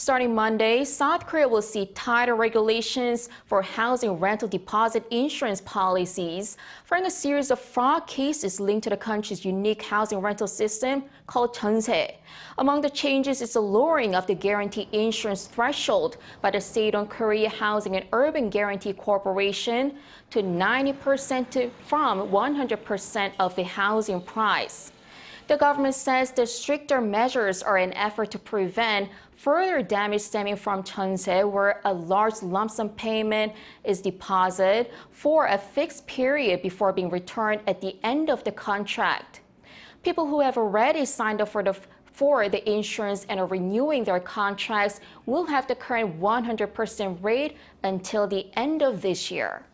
Starting Monday, South Korea will see tighter regulations for housing rental deposit insurance policies, following a series of fraud cases linked to the country's unique housing rental system called Jeonse. Among the changes is the lowering of the guarantee insurance threshold by the state-owned Korea Housing and Urban Guarantee Corporation to 90% from 100% of the housing price. The government says the stricter measures are an effort to prevent further damage stemming from Jeonse, where a large lump sum payment is deposited for a fixed period before being returned at the end of the contract. People who have already signed up for the for the insurance and are renewing their contracts will have the current 100% rate until the end of this year.